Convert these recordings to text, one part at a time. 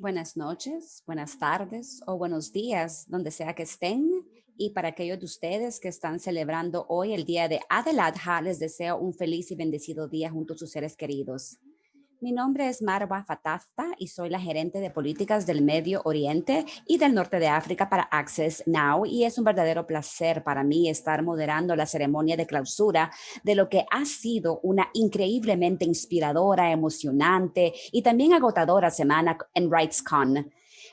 Buenas noches, buenas tardes o buenos días, donde sea que estén. Y para aquellos de ustedes que están celebrando hoy el día de Adeladha, les deseo un feliz y bendecido día junto a sus seres queridos. Mi nombre es Marwa Fatafta y soy la gerente de políticas del Medio Oriente y del Norte de África para Access Now y es un verdadero placer para mí estar moderando la ceremonia de clausura de lo que ha sido una increíblemente inspiradora, emocionante y también agotadora semana en RightsCon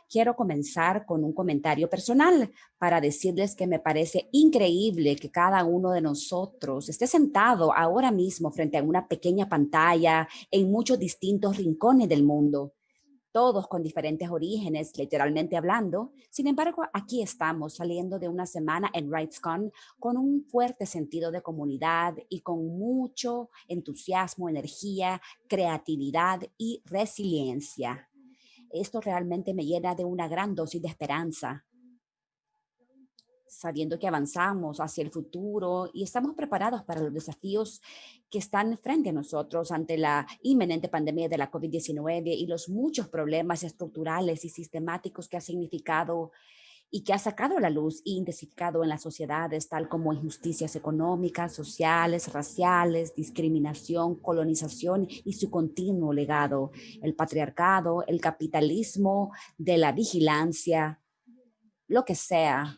quiero comenzar con un comentario personal para decirles que me parece increíble que cada uno de nosotros esté sentado ahora mismo frente a una pequeña pantalla en muchos distintos rincones del mundo todos con diferentes orígenes, literalmente hablando. Sin embargo, aquí estamos saliendo de una semana en RightsCon con un fuerte sentido de comunidad y con mucho entusiasmo, energía, creatividad y resiliencia. Esto realmente me llena de una gran dosis de esperanza, sabiendo que avanzamos hacia el futuro y estamos preparados para los desafíos que están frente a nosotros ante la inminente pandemia de la COVID-19 y los muchos problemas estructurales y sistemáticos que ha significado y que ha sacado a la luz e intensificado en las sociedades, tal como injusticias económicas, sociales, raciales, discriminación, colonización y su continuo legado, el patriarcado, el capitalismo de la vigilancia, lo que sea,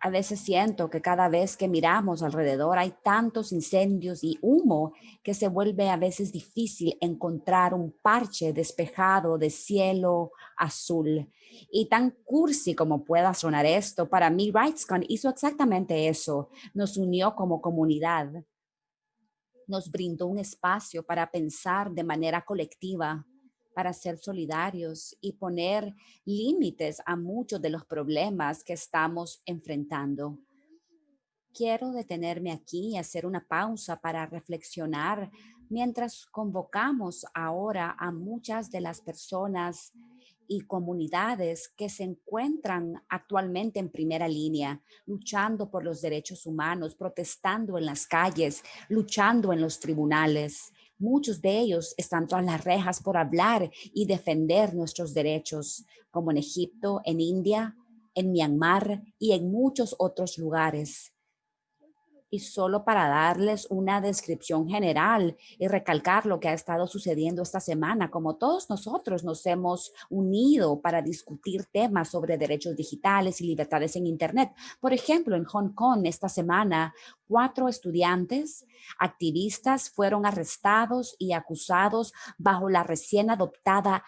a veces siento que cada vez que miramos alrededor hay tantos incendios y humo que se vuelve a veces difícil encontrar un parche despejado de cielo azul. Y tan cursi como pueda sonar esto, para mí RightsCon hizo exactamente eso. Nos unió como comunidad. Nos brindó un espacio para pensar de manera colectiva, para ser solidarios y poner límites a muchos de los problemas que estamos enfrentando. Quiero detenerme aquí y hacer una pausa para reflexionar mientras convocamos ahora a muchas de las personas y comunidades que se encuentran actualmente en primera línea, luchando por los derechos humanos, protestando en las calles, luchando en los tribunales. Muchos de ellos están tras las rejas por hablar y defender nuestros derechos, como en Egipto, en India, en Myanmar y en muchos otros lugares y solo para darles una descripción general y recalcar lo que ha estado sucediendo esta semana, como todos nosotros nos hemos unido para discutir temas sobre derechos digitales y libertades en Internet. Por ejemplo, en Hong Kong esta semana, cuatro estudiantes activistas fueron arrestados y acusados bajo la recién adoptada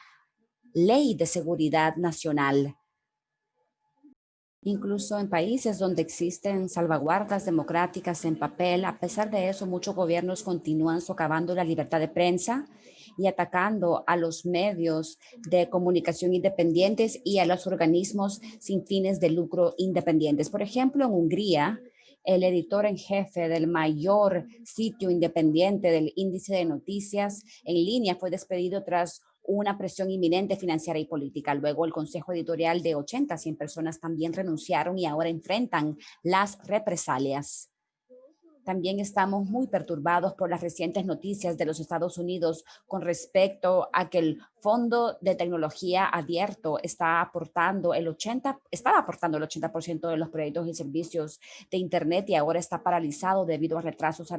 Ley de Seguridad Nacional Incluso en países donde existen salvaguardas democráticas en papel, a pesar de eso, muchos gobiernos continúan socavando la libertad de prensa y atacando a los medios de comunicación independientes y a los organismos sin fines de lucro independientes. Por ejemplo, en Hungría, el editor en jefe del mayor sitio independiente del índice de noticias en línea fue despedido tras una presión inminente financiera y política. Luego el consejo editorial de 80, 100 personas también renunciaron y ahora enfrentan las represalias. También estamos muy perturbados por las recientes noticias de los Estados Unidos con respecto a que el Fondo de Tecnología Abierto está aportando el 80, estaba aportando el 80% de los proyectos y servicios de Internet y ahora está paralizado debido a retrasos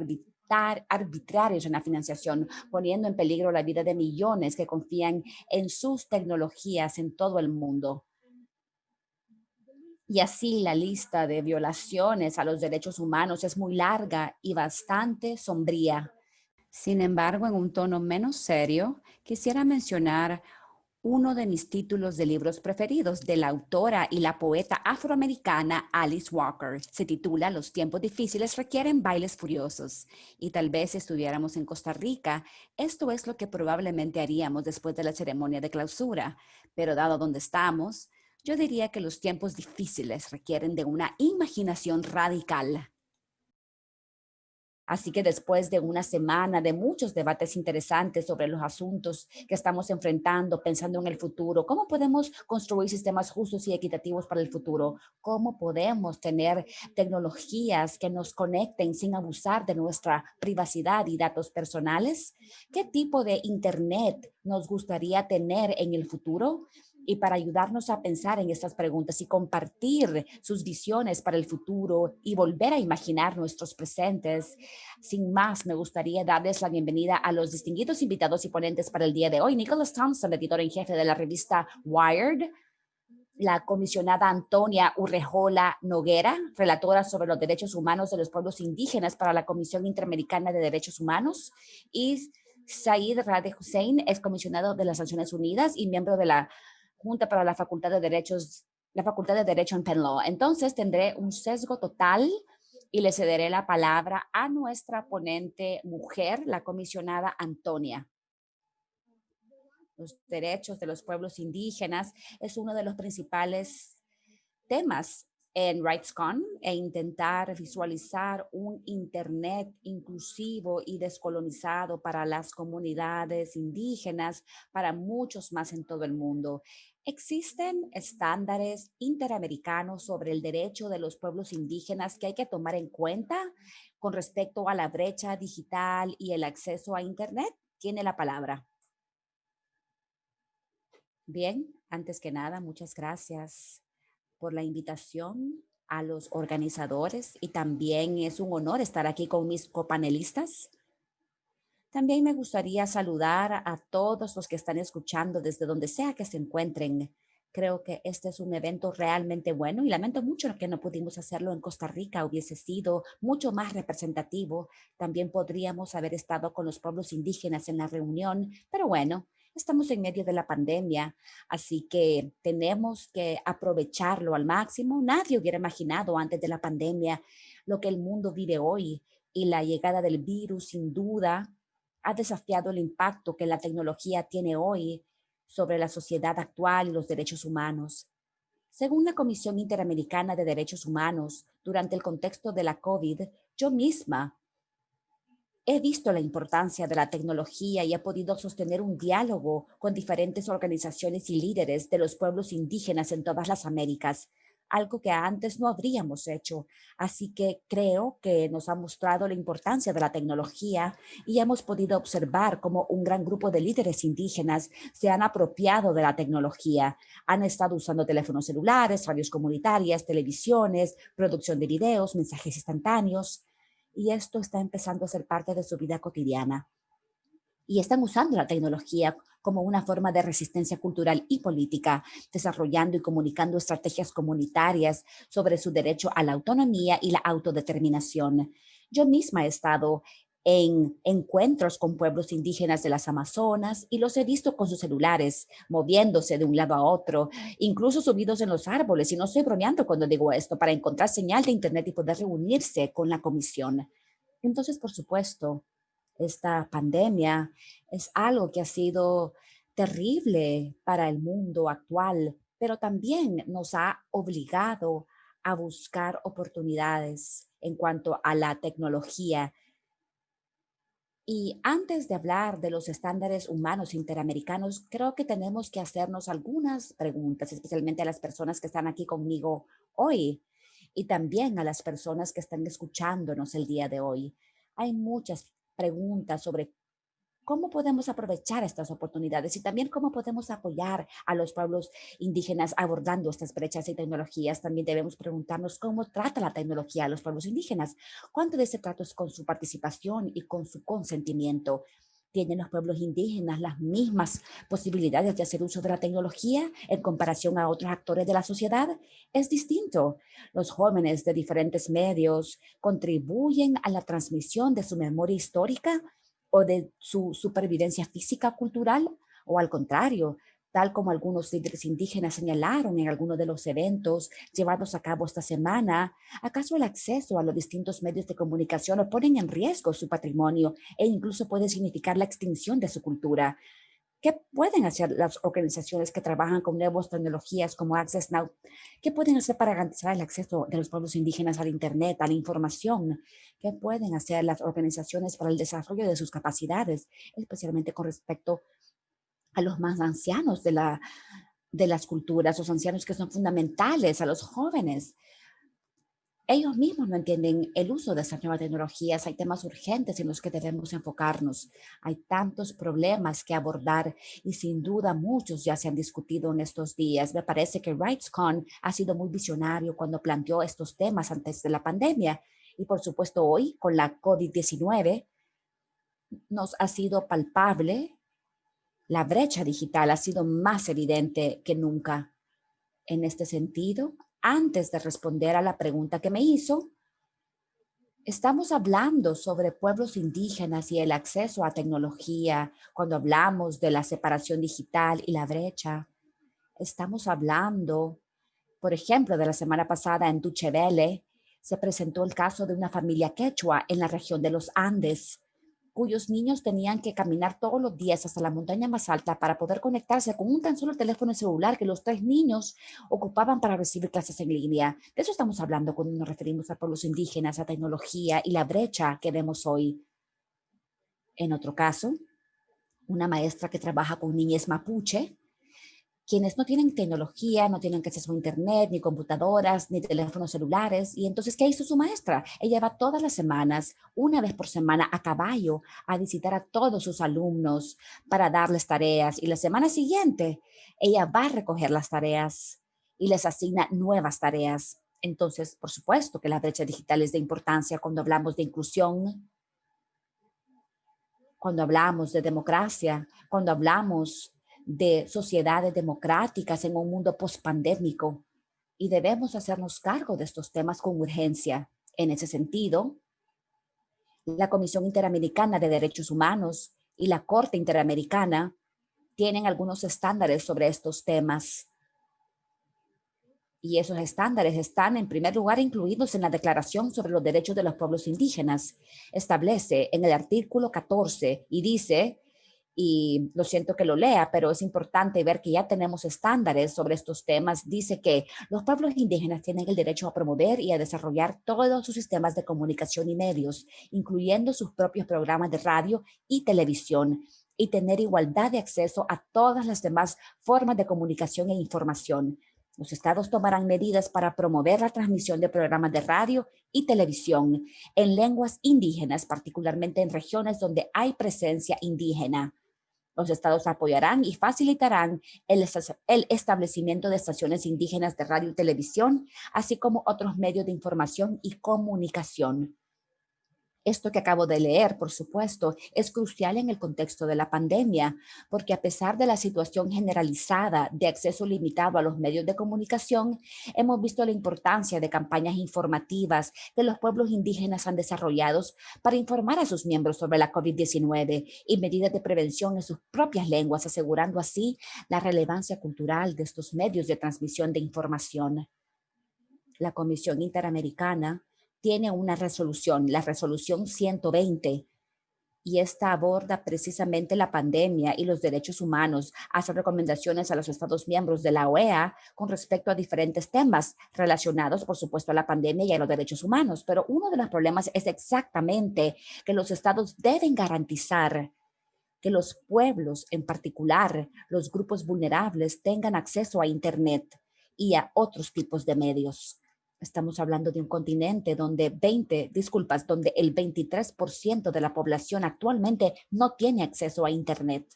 arbitrarios en la financiación, poniendo en peligro la vida de millones que confían en sus tecnologías en todo el mundo. Y así la lista de violaciones a los derechos humanos es muy larga y bastante sombría. Sin embargo, en un tono menos serio, quisiera mencionar uno de mis títulos de libros preferidos de la autora y la poeta afroamericana Alice Walker. Se titula Los tiempos difíciles requieren bailes furiosos. Y tal vez si estuviéramos en Costa Rica, esto es lo que probablemente haríamos después de la ceremonia de clausura. Pero dado donde estamos, yo diría que los tiempos difíciles requieren de una imaginación radical. Así que después de una semana de muchos debates interesantes sobre los asuntos que estamos enfrentando, pensando en el futuro, cómo podemos construir sistemas justos y equitativos para el futuro, cómo podemos tener tecnologías que nos conecten sin abusar de nuestra privacidad y datos personales, qué tipo de internet nos gustaría tener en el futuro, y para ayudarnos a pensar en estas preguntas y compartir sus visiones para el futuro y volver a imaginar nuestros presentes. Sin más, me gustaría darles la bienvenida a los distinguidos invitados y ponentes para el día de hoy. Nicholas Thompson, editor en jefe de la revista Wired, la comisionada Antonia Urrejola Noguera, relatora sobre los derechos humanos de los pueblos indígenas para la Comisión Interamericana de Derechos Humanos, y Said Rade Hussein, es comisionado de las Naciones Unidas y miembro de la Junta para la Facultad de Derechos, la Facultad de Derecho en Penn Law. Entonces tendré un sesgo total y le cederé la palabra a nuestra ponente mujer, la comisionada Antonia. Los derechos de los pueblos indígenas es uno de los principales temas en RightsCon e intentar visualizar un Internet inclusivo y descolonizado para las comunidades indígenas, para muchos más en todo el mundo. Existen estándares interamericanos sobre el derecho de los pueblos indígenas que hay que tomar en cuenta con respecto a la brecha digital y el acceso a Internet. Tiene la palabra. Bien, antes que nada, muchas gracias por la invitación a los organizadores y también es un honor estar aquí con mis copanelistas. También me gustaría saludar a todos los que están escuchando desde donde sea que se encuentren. Creo que este es un evento realmente bueno y lamento mucho que no pudimos hacerlo en Costa Rica. Hubiese sido mucho más representativo. También podríamos haber estado con los pueblos indígenas en la reunión, pero bueno, estamos en medio de la pandemia, así que tenemos que aprovecharlo al máximo. Nadie hubiera imaginado antes de la pandemia lo que el mundo vive hoy y la llegada del virus sin duda ha desafiado el impacto que la tecnología tiene hoy sobre la sociedad actual y los derechos humanos. Según la Comisión Interamericana de Derechos Humanos, durante el contexto de la COVID, yo misma he visto la importancia de la tecnología y he podido sostener un diálogo con diferentes organizaciones y líderes de los pueblos indígenas en todas las Américas, algo que antes no habríamos hecho. Así que creo que nos ha mostrado la importancia de la tecnología y hemos podido observar cómo un gran grupo de líderes indígenas se han apropiado de la tecnología. Han estado usando teléfonos celulares, radios comunitarias, televisiones, producción de videos, mensajes instantáneos. Y esto está empezando a ser parte de su vida cotidiana y están usando la tecnología como una forma de resistencia cultural y política, desarrollando y comunicando estrategias comunitarias sobre su derecho a la autonomía y la autodeterminación. Yo misma he estado en encuentros con pueblos indígenas de las Amazonas y los he visto con sus celulares, moviéndose de un lado a otro, incluso subidos en los árboles, y no estoy bromeando cuando digo esto, para encontrar señal de internet y poder reunirse con la comisión. Entonces, por supuesto, esta pandemia es algo que ha sido terrible para el mundo actual, pero también nos ha obligado a buscar oportunidades en cuanto a la tecnología. Y antes de hablar de los estándares humanos interamericanos, creo que tenemos que hacernos algunas preguntas, especialmente a las personas que están aquí conmigo hoy y también a las personas que están escuchándonos el día de hoy. Hay muchas preguntas sobre cómo podemos aprovechar estas oportunidades y también cómo podemos apoyar a los pueblos indígenas abordando estas brechas y tecnologías. También debemos preguntarnos cómo trata la tecnología a los pueblos indígenas, cuánto de ese trato es con su participación y con su consentimiento. ¿Tienen los pueblos indígenas las mismas posibilidades de hacer uso de la tecnología en comparación a otros actores de la sociedad? Es distinto. Los jóvenes de diferentes medios contribuyen a la transmisión de su memoria histórica o de su supervivencia física cultural o al contrario, tal como algunos líderes indígenas señalaron en algunos de los eventos llevados a cabo esta semana, ¿acaso el acceso a los distintos medios de comunicación ponen en riesgo su patrimonio e incluso puede significar la extinción de su cultura? ¿Qué pueden hacer las organizaciones que trabajan con nuevas tecnologías como Access Now? ¿Qué pueden hacer para garantizar el acceso de los pueblos indígenas al Internet, a la información? ¿Qué pueden hacer las organizaciones para el desarrollo de sus capacidades, especialmente con respecto a los más ancianos de, la, de las culturas, los ancianos que son fundamentales, a los jóvenes? Ellos mismos no entienden el uso de estas nuevas tecnologías. Hay temas urgentes en los que debemos enfocarnos. Hay tantos problemas que abordar y sin duda muchos ya se han discutido en estos días. Me parece que RightsCon ha sido muy visionario cuando planteó estos temas antes de la pandemia. Y por supuesto hoy con la COVID-19 nos ha sido palpable. La brecha digital ha sido más evidente que nunca. En este sentido, antes de responder a la pregunta que me hizo, estamos hablando sobre pueblos indígenas y el acceso a tecnología, cuando hablamos de la separación digital y la brecha. Estamos hablando, por ejemplo, de la semana pasada en Duchevele, se presentó el caso de una familia quechua en la región de los Andes, cuyos niños tenían que caminar todos los días hasta la montaña más alta para poder conectarse con un tan solo teléfono celular que los tres niños ocupaban para recibir clases en línea. De eso estamos hablando cuando nos referimos a pueblos indígenas, a tecnología y la brecha que vemos hoy. En otro caso, una maestra que trabaja con niñas mapuche quienes no tienen tecnología, no tienen acceso a internet, ni computadoras, ni teléfonos celulares. Y entonces, ¿qué hizo su maestra? Ella va todas las semanas, una vez por semana, a caballo, a visitar a todos sus alumnos para darles tareas. Y la semana siguiente, ella va a recoger las tareas y les asigna nuevas tareas. Entonces, por supuesto que la brecha digital es de importancia cuando hablamos de inclusión, cuando hablamos de democracia, cuando hablamos de sociedades democráticas en un mundo pospandémico y debemos hacernos cargo de estos temas con urgencia. En ese sentido, la Comisión Interamericana de Derechos Humanos y la Corte Interamericana tienen algunos estándares sobre estos temas. Y esos estándares están en primer lugar incluidos en la Declaración sobre los Derechos de los Pueblos Indígenas. Establece en el artículo 14 y dice y lo siento que lo lea, pero es importante ver que ya tenemos estándares sobre estos temas. Dice que los pueblos indígenas tienen el derecho a promover y a desarrollar todos sus sistemas de comunicación y medios, incluyendo sus propios programas de radio y televisión, y tener igualdad de acceso a todas las demás formas de comunicación e información. Los estados tomarán medidas para promover la transmisión de programas de radio y televisión en lenguas indígenas, particularmente en regiones donde hay presencia indígena. Los estados apoyarán y facilitarán el, establecimiento de estaciones indígenas de radio y televisión, así como otros medios de información y comunicación. Esto que acabo de leer, por supuesto, es crucial en el contexto de la pandemia, porque a pesar de la situación generalizada de acceso limitado a los medios de comunicación, hemos visto la importancia de campañas informativas que los pueblos indígenas han desarrollado para informar a sus miembros sobre la COVID-19 y medidas de prevención en sus propias lenguas, asegurando así la relevancia cultural de estos medios de transmisión de información. La Comisión Interamericana tiene una resolución, la resolución 120, y esta aborda precisamente la pandemia y los derechos humanos, hace recomendaciones a los Estados miembros de la OEA con respecto a diferentes temas relacionados, por supuesto, a la pandemia y a los derechos humanos. Pero uno de los problemas es exactamente que los estados deben garantizar que los pueblos, en particular los grupos vulnerables, tengan acceso a Internet y a otros tipos de medios. Estamos hablando de un continente donde 20, disculpas, donde el 23% de la población actualmente no tiene acceso a Internet.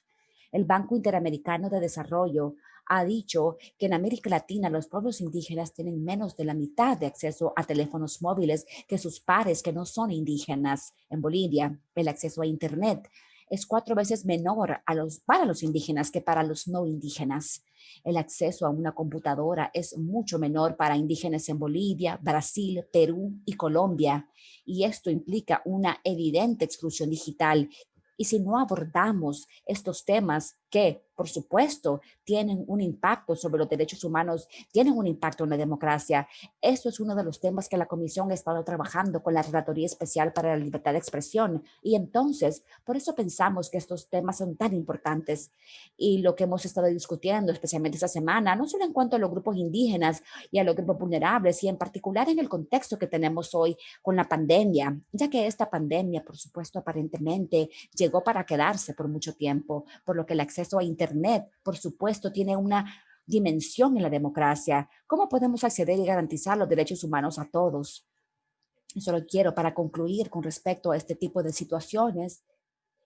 El Banco Interamericano de Desarrollo ha dicho que en América Latina los pueblos indígenas tienen menos de la mitad de acceso a teléfonos móviles que sus pares que no son indígenas. En Bolivia, el acceso a Internet es cuatro veces menor para los indígenas que para los no indígenas. El acceso a una computadora es mucho menor para indígenas en Bolivia, Brasil, Perú y Colombia. Y esto implica una evidente exclusión digital. Y si no abordamos estos temas, que, por supuesto, tienen un impacto sobre los derechos humanos, tienen un impacto en la democracia. Esto es uno de los temas que la Comisión ha estado trabajando con la Relatoría Especial para la Libertad de Expresión. Y entonces, por eso pensamos que estos temas son tan importantes. Y lo que hemos estado discutiendo, especialmente esta semana, no solo en cuanto a los grupos indígenas y a los grupos vulnerables, y en particular en el contexto que tenemos hoy con la pandemia, ya que esta pandemia, por supuesto, aparentemente llegó para quedarse por mucho tiempo, por lo que la acceso a Internet, por supuesto, tiene una dimensión en la democracia. ¿Cómo podemos acceder y garantizar los derechos humanos a todos? Solo quiero para concluir con respecto a este tipo de situaciones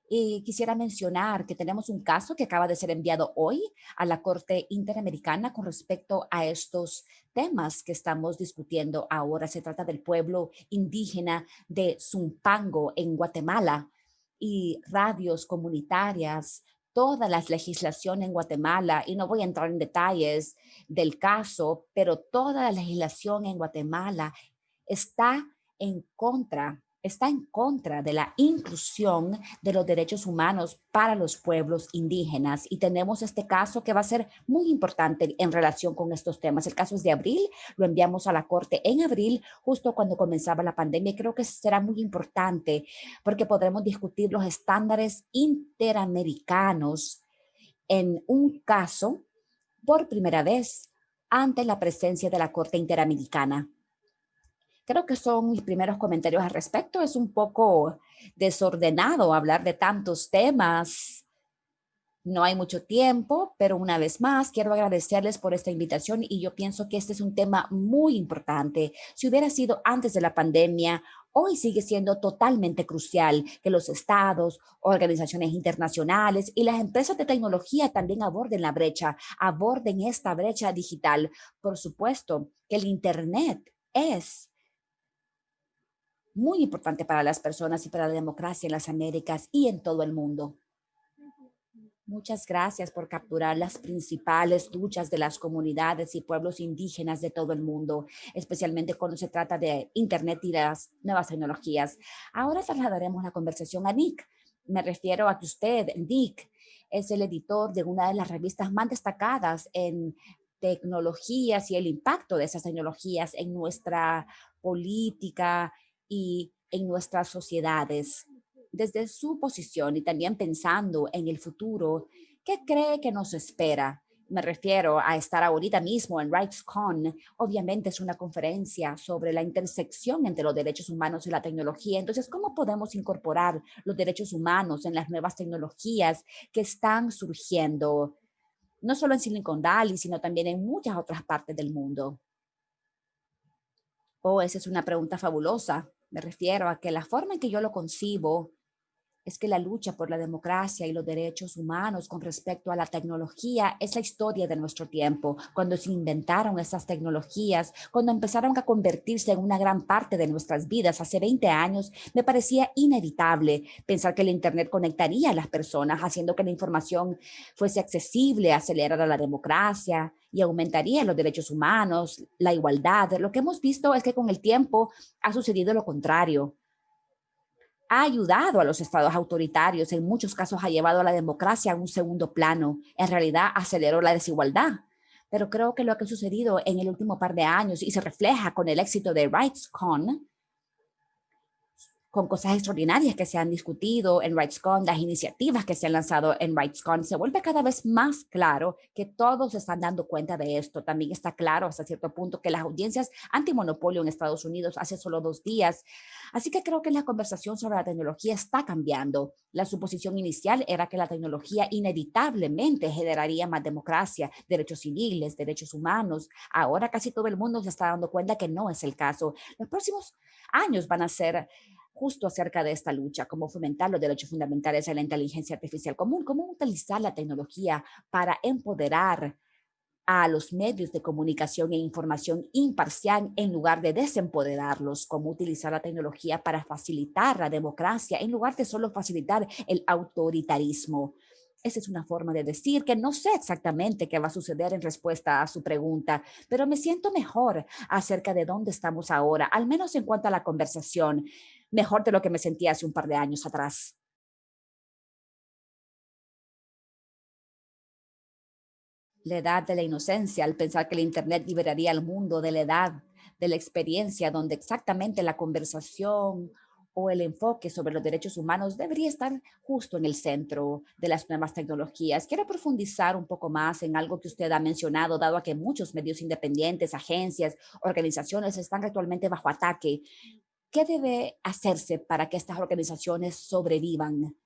y quisiera mencionar que tenemos un caso que acaba de ser enviado hoy a la Corte Interamericana con respecto a estos temas que estamos discutiendo ahora. Se trata del pueblo indígena de Zumpango en Guatemala y radios comunitarias toda la legislación en Guatemala, y no voy a entrar en detalles del caso, pero toda la legislación en Guatemala está en contra está en contra de la inclusión de los derechos humanos para los pueblos indígenas. Y tenemos este caso que va a ser muy importante en relación con estos temas. El caso es de abril, lo enviamos a la Corte en abril, justo cuando comenzaba la pandemia. Creo que será muy importante porque podremos discutir los estándares interamericanos en un caso por primera vez ante la presencia de la Corte Interamericana. Creo que son mis primeros comentarios al respecto. Es un poco desordenado hablar de tantos temas. No hay mucho tiempo, pero una vez más quiero agradecerles por esta invitación y yo pienso que este es un tema muy importante. Si hubiera sido antes de la pandemia, hoy sigue siendo totalmente crucial que los estados, organizaciones internacionales y las empresas de tecnología también aborden la brecha, aborden esta brecha digital. Por supuesto que el Internet es muy importante para las personas y para la democracia en las Américas y en todo el mundo. Muchas gracias por capturar las principales luchas de las comunidades y pueblos indígenas de todo el mundo, especialmente cuando se trata de Internet y las nuevas tecnologías. Ahora trasladaremos la conversación a Nick. Me refiero a que usted, Nick, es el editor de una de las revistas más destacadas en tecnologías y el impacto de esas tecnologías en nuestra política y en nuestras sociedades. Desde su posición y también pensando en el futuro, ¿qué cree que nos espera? Me refiero a estar ahorita mismo en RightsCon. Obviamente es una conferencia sobre la intersección entre los derechos humanos y la tecnología. Entonces, ¿cómo podemos incorporar los derechos humanos en las nuevas tecnologías que están surgiendo? No solo en Silicon Valley, sino también en muchas otras partes del mundo. Oh, esa es una pregunta fabulosa. Me refiero a que la forma en que yo lo concibo es que la lucha por la democracia y los derechos humanos con respecto a la tecnología es la historia de nuestro tiempo. Cuando se inventaron esas tecnologías, cuando empezaron a convertirse en una gran parte de nuestras vidas hace 20 años, me parecía inevitable pensar que el Internet conectaría a las personas, haciendo que la información fuese accesible, acelerara la democracia y aumentaría los derechos humanos, la igualdad. Lo que hemos visto es que con el tiempo ha sucedido lo contrario ha ayudado a los estados autoritarios, en muchos casos ha llevado a la democracia a un segundo plano, en realidad aceleró la desigualdad. Pero creo que lo que ha sucedido en el último par de años y se refleja con el éxito de RightsCon con cosas extraordinarias que se han discutido en RightsCon, las iniciativas que se han lanzado en RightsCon, se vuelve cada vez más claro que todos están dando cuenta de esto. También está claro hasta cierto punto que las audiencias antimonopolio en Estados Unidos hace solo dos días. Así que creo que la conversación sobre la tecnología está cambiando. La suposición inicial era que la tecnología inevitablemente generaría más democracia, derechos civiles, derechos humanos. Ahora casi todo el mundo se está dando cuenta que no es el caso. Los próximos años van a ser justo acerca de esta lucha, cómo fomentar los derechos fundamentales en la inteligencia artificial común, cómo utilizar la tecnología para empoderar a los medios de comunicación e información imparcial en lugar de desempoderarlos, cómo utilizar la tecnología para facilitar la democracia en lugar de solo facilitar el autoritarismo. Esa es una forma de decir que no sé exactamente qué va a suceder en respuesta a su pregunta, pero me siento mejor acerca de dónde estamos ahora, al menos en cuanto a la conversación mejor de lo que me sentía hace un par de años atrás. la edad de la inocencia al pensar que el Internet liberaría al mundo de la edad de la experiencia donde exactamente la conversación o el enfoque sobre los derechos humanos debería estar justo en el centro de las nuevas tecnologías. Quiero profundizar un poco más en algo que usted ha mencionado, dado a que muchos medios independientes, agencias, organizaciones están actualmente bajo ataque. ¿Qué debe hacerse para que estas organizaciones sobrevivan?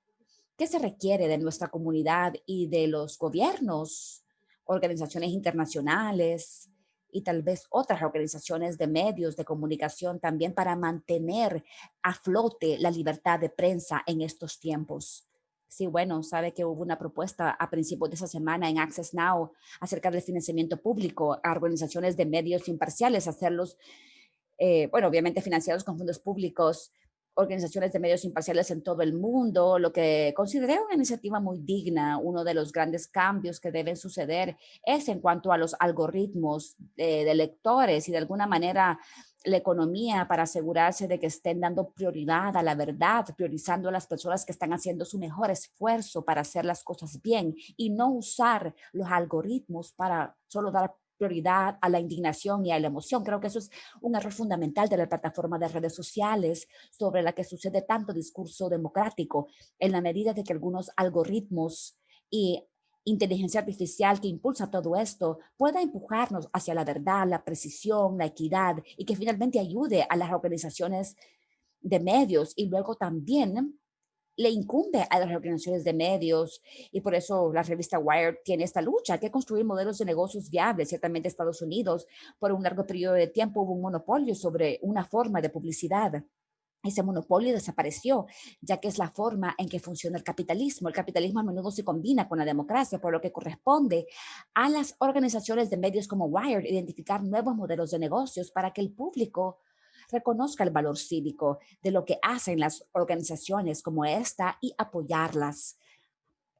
¿Qué se requiere de nuestra comunidad y de los gobiernos, organizaciones internacionales, y tal vez otras organizaciones de medios de comunicación también para mantener a flote la libertad de prensa en estos tiempos. Sí, bueno, sabe que hubo una propuesta a principios de esa semana en Access Now acerca del financiamiento público a organizaciones de medios imparciales, hacerlos, eh, bueno, obviamente financiados con fondos públicos, organizaciones de medios imparciales en todo el mundo, lo que consideré una iniciativa muy digna. Uno de los grandes cambios que deben suceder es en cuanto a los algoritmos de, lectores y de alguna manera la economía para asegurarse de que estén dando prioridad a la verdad, priorizando a las personas que están haciendo su mejor esfuerzo para hacer las cosas bien y no usar los algoritmos para solo dar prioridad a la indignación y a la emoción. Creo que eso es un error fundamental de la plataforma de redes sociales sobre la que sucede tanto discurso democrático en la medida de que algunos algoritmos y inteligencia artificial que impulsa todo esto pueda empujarnos hacia la verdad, la precisión, la equidad y que finalmente ayude a las organizaciones de medios y luego también le incumbe a las organizaciones de medios y por eso la revista Wired tiene esta lucha, que construir modelos de negocios viables. Ciertamente Estados Unidos por un largo periodo de tiempo hubo un monopolio sobre una forma de publicidad. Ese monopolio desapareció, ya que es la forma en que funciona el capitalismo. El capitalismo a menudo se combina con la democracia, por lo que corresponde a las organizaciones de medios como Wired identificar nuevos modelos de negocios para que el público reconozca el valor cívico de lo que hacen las organizaciones como esta y apoyarlas.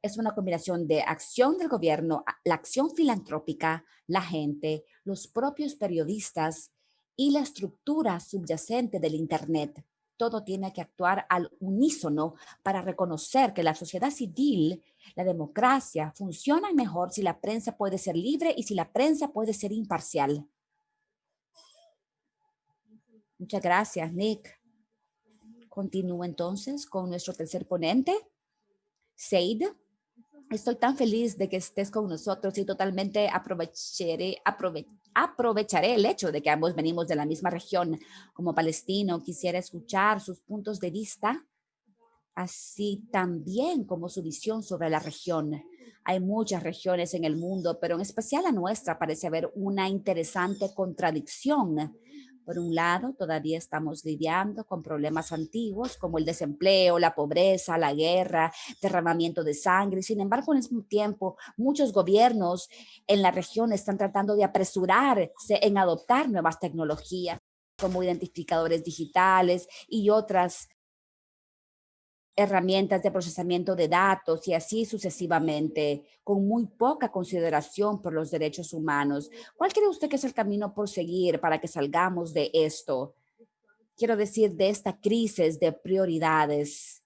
Es una combinación de acción del gobierno, la acción filantrópica, la gente, los propios periodistas y la estructura subyacente del Internet. Todo tiene que actuar al unísono para reconocer que la sociedad civil, la democracia, funciona mejor si la prensa puede ser libre y si la prensa puede ser imparcial. Muchas gracias, Nick. Continúo entonces con nuestro tercer ponente, Seid. Estoy tan feliz de que estés con nosotros y totalmente aprovecharé, aprovecharé el hecho de que ambos venimos de la misma región. Como palestino, quisiera escuchar sus puntos de vista, así también como su visión sobre la región. Hay muchas regiones en el mundo, pero en especial la nuestra parece haber una interesante contradicción por un lado, todavía estamos lidiando con problemas antiguos como el desempleo, la pobreza, la guerra, derramamiento de sangre. Sin embargo, en mismo tiempo, muchos gobiernos en la región están tratando de apresurarse en adoptar nuevas tecnologías como identificadores digitales y otras herramientas de procesamiento de datos y así sucesivamente, con muy poca consideración por los derechos humanos. ¿Cuál cree usted que es el camino por seguir para que salgamos de esto? Quiero decir, de esta crisis de prioridades.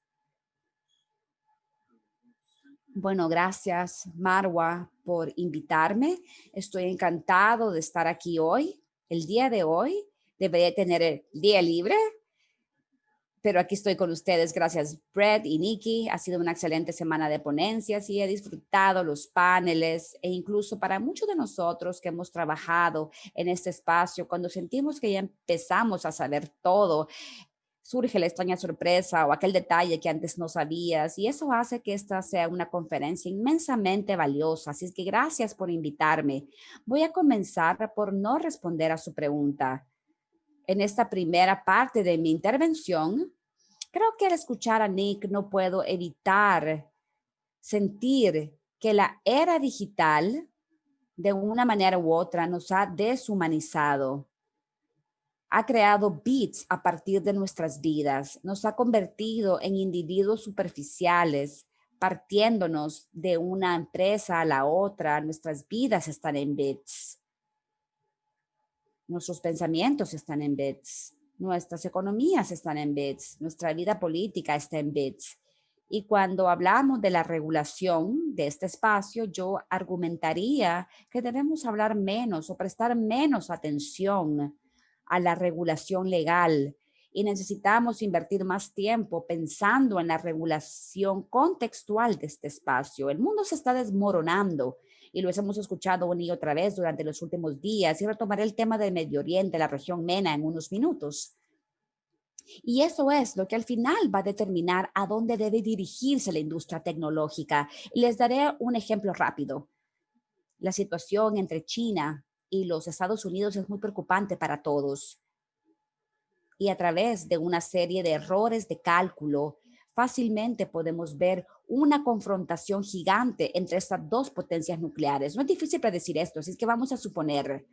Bueno, gracias Marwa por invitarme. Estoy encantado de estar aquí hoy. El día de hoy debería tener el día libre pero aquí estoy con ustedes. Gracias, Brett y Nikki. Ha sido una excelente semana de ponencias y he disfrutado los paneles e incluso para muchos de nosotros que hemos trabajado en este espacio, cuando sentimos que ya empezamos a saber todo, surge la extraña sorpresa o aquel detalle que antes no sabías y eso hace que esta sea una conferencia inmensamente valiosa. Así que gracias por invitarme. Voy a comenzar por no responder a su pregunta en esta primera parte de mi intervención, creo que al escuchar a Nick no puedo evitar sentir que la era digital de una manera u otra nos ha deshumanizado. Ha creado bits a partir de nuestras vidas, nos ha convertido en individuos superficiales, partiéndonos de una empresa a la otra, nuestras vidas están en bits. Nuestros pensamientos están en bits, nuestras economías están en bits, nuestra vida política está en bits. Y cuando hablamos de la regulación de este espacio, yo argumentaría que debemos hablar menos o prestar menos atención a la regulación legal y necesitamos invertir más tiempo pensando en la regulación contextual de este espacio. El mundo se está desmoronando y lo hemos escuchado una y otra vez durante los últimos días y retomaré el tema del Medio Oriente, la región MENA en unos minutos. Y eso es lo que al final va a determinar a dónde debe dirigirse la industria tecnológica. les daré un ejemplo rápido. La situación entre China y los Estados Unidos es muy preocupante para todos. Y a través de una serie de errores de cálculo, fácilmente podemos ver una confrontación gigante entre estas dos potencias nucleares. No es difícil predecir esto, así es que vamos a suponer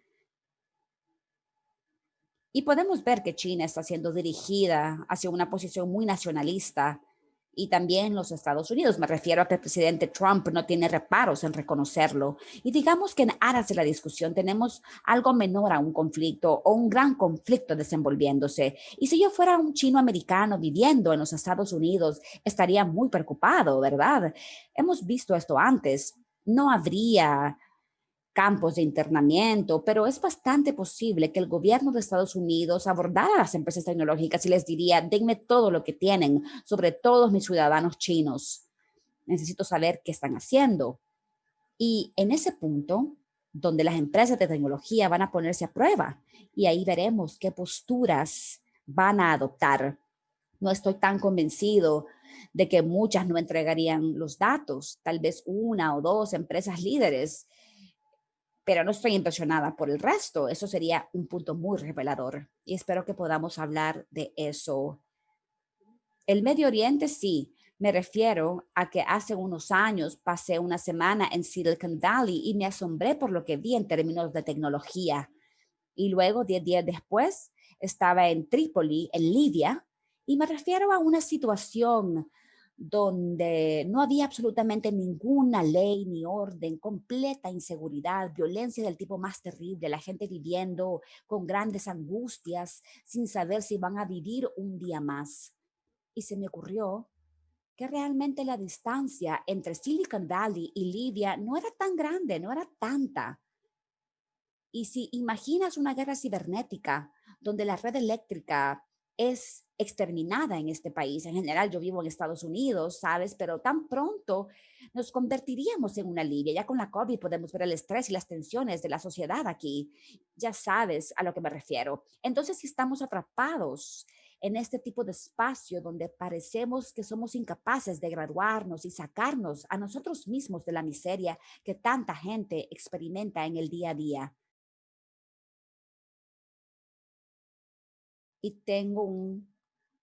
y podemos ver que China está siendo dirigida hacia una posición muy nacionalista y también los Estados Unidos. Me refiero a que el presidente Trump no tiene reparos en reconocerlo. Y digamos que en aras de la discusión tenemos algo menor a un conflicto o un gran conflicto desenvolviéndose. Y si yo fuera un chino americano viviendo en los Estados Unidos, estaría muy preocupado, ¿verdad? Hemos visto esto antes. No habría campos de internamiento, pero es bastante posible que el gobierno de Estados Unidos abordara a las empresas tecnológicas y les diría, denme todo lo que tienen sobre todos mis ciudadanos chinos. Necesito saber qué están haciendo. Y en ese punto, donde las empresas de tecnología van a ponerse a prueba y ahí veremos qué posturas van a adoptar. No estoy tan convencido de que muchas no entregarían los datos, tal vez una o dos empresas líderes pero no estoy impresionada por el resto. Eso sería un punto muy revelador y espero que podamos hablar de eso. El Medio Oriente sí, me refiero a que hace unos años pasé una semana en Silicon Valley y me asombré por lo que vi en términos de tecnología. Y luego, diez días después, estaba en Trípoli, en Libia, y me refiero a una situación donde no había absolutamente ninguna ley ni orden, completa inseguridad, violencia del tipo más terrible, la gente viviendo con grandes angustias sin saber si van a vivir un día más. Y se me ocurrió que realmente la distancia entre Silicon Valley y Libia no era tan grande, no era tanta. Y si imaginas una guerra cibernética donde la red eléctrica es exterminada en este país. En general, yo vivo en Estados Unidos, ¿sabes? Pero tan pronto nos convertiríamos en una Libia. Ya con la COVID podemos ver el estrés y las tensiones de la sociedad aquí. Ya sabes a lo que me refiero. Entonces, si estamos atrapados en este tipo de espacio donde parecemos que somos incapaces de graduarnos y sacarnos a nosotros mismos de la miseria que tanta gente experimenta en el día a día. Y tengo un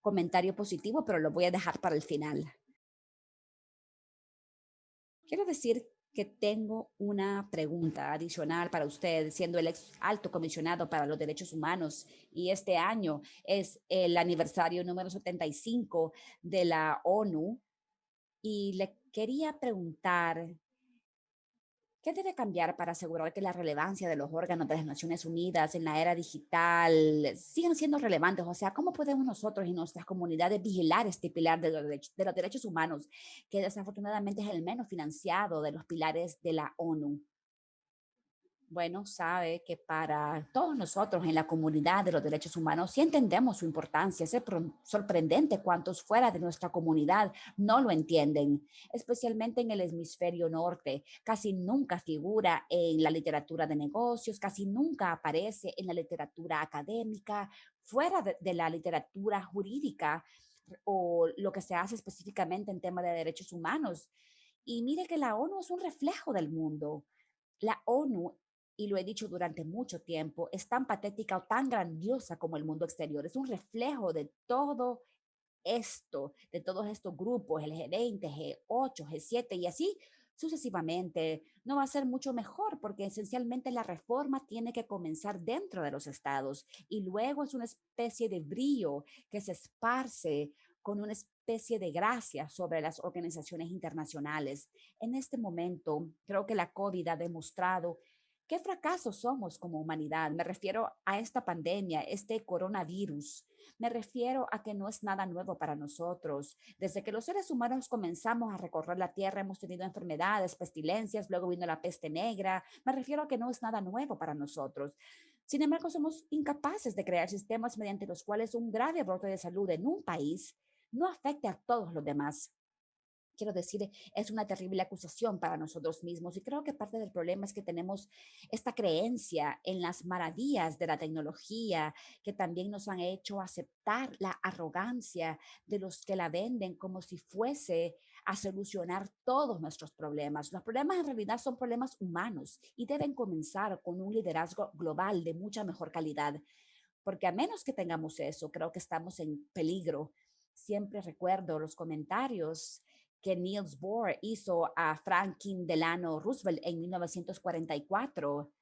comentario positivo, pero lo voy a dejar para el final. Quiero decir que tengo una pregunta adicional para usted, siendo el ex alto comisionado para los derechos humanos y este año es el aniversario número 75 de la ONU y le quería preguntar ¿Qué debe cambiar para asegurar que la relevancia de los órganos de las Naciones Unidas en la era digital sigan siendo relevantes? O sea, ¿cómo podemos nosotros y nuestras comunidades vigilar este pilar de los, de los derechos humanos, que desafortunadamente es el menos financiado de los pilares de la ONU? Bueno, sabe que para todos nosotros en la comunidad de los derechos humanos sí entendemos su importancia. Es sorprendente cuántos fuera de nuestra comunidad no lo entienden, especialmente en el hemisferio norte. Casi nunca figura en la literatura de negocios, casi nunca aparece en la literatura académica, fuera de, de la literatura jurídica o lo que se hace específicamente en tema de derechos humanos. Y mire que la ONU es un reflejo del mundo. La ONU y lo he dicho durante mucho tiempo, es tan patética o tan grandiosa como el mundo exterior. Es un reflejo de todo esto, de todos estos grupos, el G20, G8, G7 y así sucesivamente. No va a ser mucho mejor porque esencialmente la reforma tiene que comenzar dentro de los estados y luego es una especie de brillo que se esparce con una especie de gracia sobre las organizaciones internacionales. En este momento, creo que la COVID ha demostrado ¿Qué fracaso somos como humanidad? Me refiero a esta pandemia, este coronavirus. Me refiero a que no es nada nuevo para nosotros. Desde que los seres humanos comenzamos a recorrer la Tierra, hemos tenido enfermedades, pestilencias, luego vino la peste negra. Me refiero a que no es nada nuevo para nosotros. Sin embargo, somos incapaces de crear sistemas mediante los cuales un grave brote de salud en un país no afecte a todos los demás quiero decir, es una terrible acusación para nosotros mismos. Y creo que parte del problema es que tenemos esta creencia en las maravillas de la tecnología que también nos han hecho aceptar la arrogancia de los que la venden como si fuese a solucionar todos nuestros problemas. Los problemas en realidad son problemas humanos y deben comenzar con un liderazgo global de mucha mejor calidad. Porque a menos que tengamos eso, creo que estamos en peligro. Siempre recuerdo los comentarios que Niels Bohr hizo a Franklin Delano Roosevelt en 1944,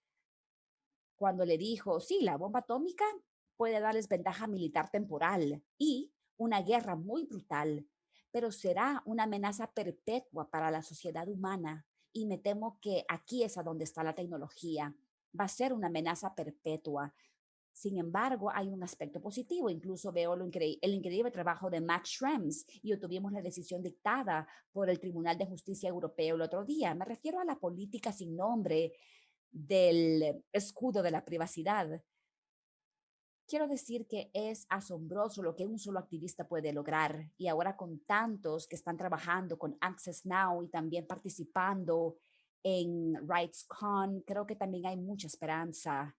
cuando le dijo, sí, la bomba atómica puede darles ventaja militar temporal y una guerra muy brutal, pero será una amenaza perpetua para la sociedad humana. Y me temo que aquí es a donde está la tecnología. Va a ser una amenaza perpetua. Sin embargo, hay un aspecto positivo. Incluso veo el increíble trabajo de Max Schrems y obtuvimos la decisión dictada por el Tribunal de Justicia Europeo el otro día. Me refiero a la política sin nombre del escudo de la privacidad. Quiero decir que es asombroso lo que un solo activista puede lograr y ahora con tantos que están trabajando con Access Now y también participando en RightsCon, creo que también hay mucha esperanza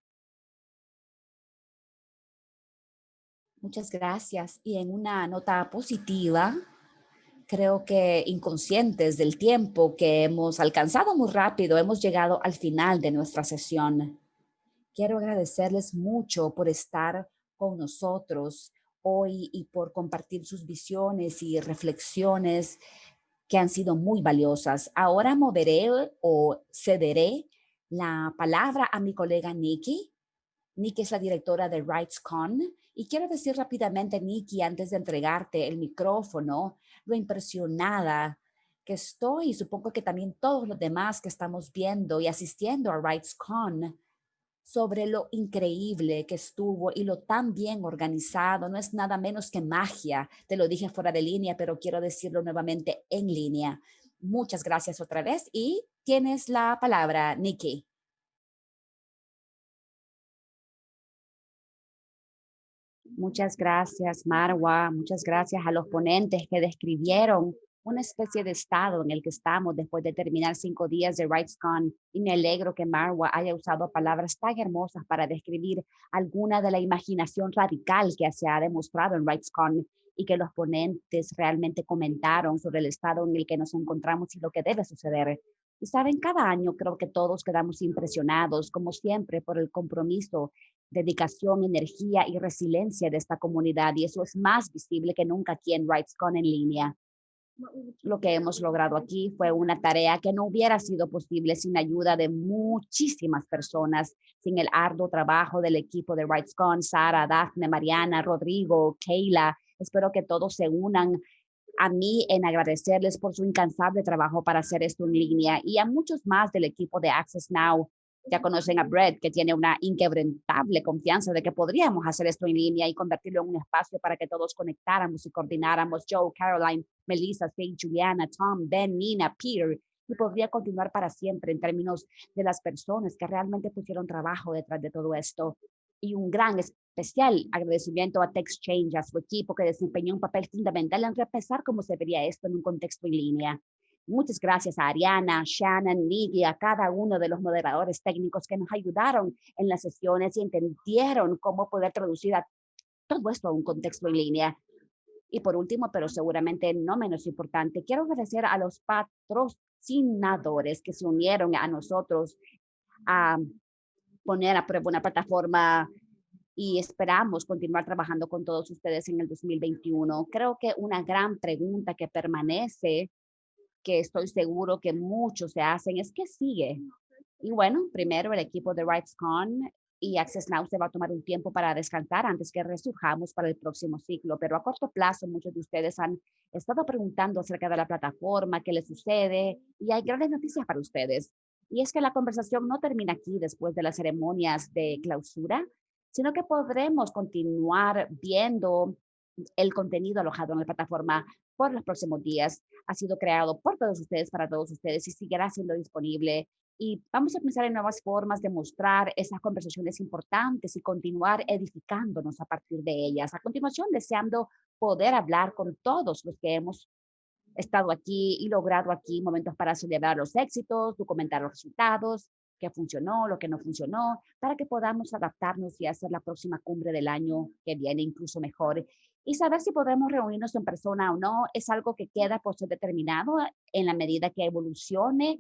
Muchas gracias. Y en una nota positiva, creo que inconscientes del tiempo que hemos alcanzado muy rápido, hemos llegado al final de nuestra sesión. Quiero agradecerles mucho por estar con nosotros hoy y por compartir sus visiones y reflexiones que han sido muy valiosas. Ahora moveré o cederé la palabra a mi colega Nikki. Nikki es la directora de RightsCon y quiero decir rápidamente, Nikki, antes de entregarte el micrófono, lo impresionada que estoy, y supongo que también todos los demás que estamos viendo y asistiendo a RightsCon, sobre lo increíble que estuvo y lo tan bien organizado. No es nada menos que magia. Te lo dije fuera de línea, pero quiero decirlo nuevamente en línea. Muchas gracias otra vez y tienes la palabra, Nikki. Muchas gracias, Marwa. Muchas gracias a los ponentes que describieron una especie de estado en el que estamos después de terminar cinco días de RightsCon. Y me alegro que Marwa haya usado palabras tan hermosas para describir alguna de la imaginación radical que se ha demostrado en RightsCon y que los ponentes realmente comentaron sobre el estado en el que nos encontramos y lo que debe suceder. Y saben, cada año creo que todos quedamos impresionados, como siempre, por el compromiso, dedicación, energía y resiliencia de esta comunidad. Y eso es más visible que nunca aquí en RightsCon en línea. Lo que hemos logrado aquí fue una tarea que no hubiera sido posible sin ayuda de muchísimas personas, sin el arduo trabajo del equipo de RightsCon, Sara, Daphne, Mariana, Rodrigo, Keila. Espero que todos se unan a mí en agradecerles por su incansable trabajo para hacer esto en línea y a muchos más del equipo de Access Now. Ya conocen a Brett, que tiene una inquebrantable confianza de que podríamos hacer esto en línea y convertirlo en un espacio para que todos conectáramos y coordináramos. Joe, Caroline, Melissa, Juliana, Tom, Ben, Nina, Peter, y podría continuar para siempre en términos de las personas que realmente pusieron trabajo detrás de todo esto. Y un gran especial agradecimiento a TechChange, a su equipo que desempeñó un papel fundamental en repensar cómo se vería esto en un contexto en línea. Muchas gracias a Ariana, Shannon, Niggy, a cada uno de los moderadores técnicos que nos ayudaron en las sesiones y entendieron cómo poder traducir todo esto a un contexto en línea. Y por último, pero seguramente no menos importante, quiero agradecer a los patrocinadores que se unieron a nosotros a poner a prueba una plataforma y esperamos continuar trabajando con todos ustedes en el 2021. Creo que una gran pregunta que permanece, que estoy seguro que muchos se hacen, es ¿qué sigue? Y bueno, primero el equipo de RightsCon y Access Now se va a tomar un tiempo para descansar antes que resurjamos para el próximo ciclo, pero a corto plazo muchos de ustedes han estado preguntando acerca de la plataforma, qué les sucede y hay grandes noticias para ustedes. Y es que la conversación no termina aquí después de las ceremonias de clausura, sino que podremos continuar viendo el contenido alojado en la plataforma por los próximos días. Ha sido creado por todos ustedes, para todos ustedes y seguirá siendo disponible. Y vamos a pensar en nuevas formas de mostrar esas conversaciones importantes y continuar edificándonos a partir de ellas. A continuación, deseando poder hablar con todos los que hemos estado aquí y logrado aquí momentos para celebrar los éxitos, documentar los resultados, qué funcionó, lo que no funcionó, para que podamos adaptarnos y hacer la próxima cumbre del año que viene incluso mejor. Y saber si podremos reunirnos en persona o no es algo que queda por ser determinado en la medida que evolucione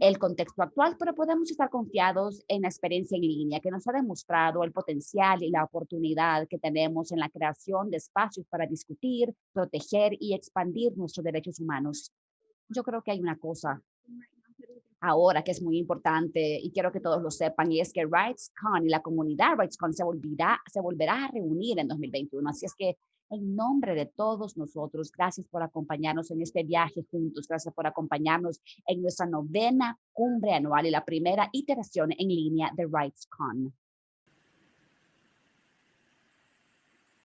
el contexto actual, pero podemos estar confiados en la experiencia en línea que nos ha demostrado el potencial y la oportunidad que tenemos en la creación de espacios para discutir, proteger y expandir nuestros derechos humanos. Yo creo que hay una cosa ahora que es muy importante y quiero que todos lo sepan y es que RightsCon y la comunidad RightsCon se volverá, se volverá a reunir en 2021. Así es que en nombre de todos nosotros, gracias por acompañarnos en este viaje juntos, gracias por acompañarnos en nuestra novena cumbre anual y la primera iteración en línea de RightsCon.